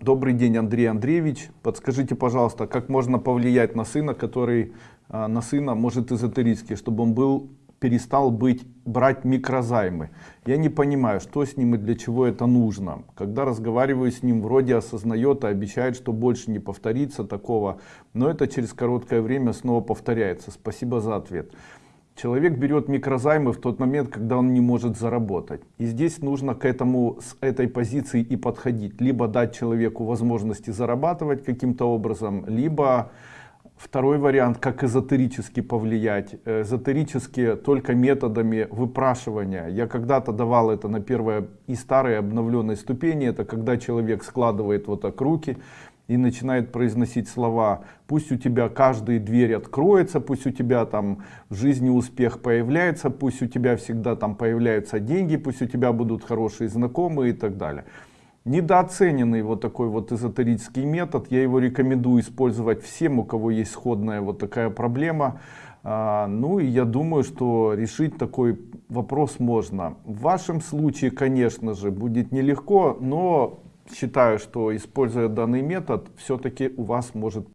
Добрый день, Андрей Андреевич. Подскажите, пожалуйста, как можно повлиять на сына, который а, на сына может эзотерически, чтобы он был перестал быть брать микрозаймы. Я не понимаю, что с ним и для чего это нужно. Когда разговариваю с ним, вроде осознает и обещает, что больше не повторится такого, но это через короткое время снова повторяется. Спасибо за ответ. Человек берет микрозаймы в тот момент, когда он не может заработать. И здесь нужно к этому, с этой позиции и подходить. Либо дать человеку возможности зарабатывать каким-то образом, либо второй вариант, как эзотерически повлиять. Эзотерически только методами выпрашивания. Я когда-то давал это на первой и старой обновленной ступени. Это когда человек складывает вот так руки и начинает произносить слова. Пусть у тебя каждая дверь откроется пусть у тебя там в жизни успех появляется пусть у тебя всегда там появляются деньги пусть у тебя будут хорошие знакомые и так далее. Недооцененный вот такой вот эзотерический метод. Я его рекомендую использовать всем у кого есть сходная вот такая проблема. А, ну и я думаю что решить такой вопрос можно. В вашем случае конечно же будет нелегко но считаю что используя данный метод все-таки у вас может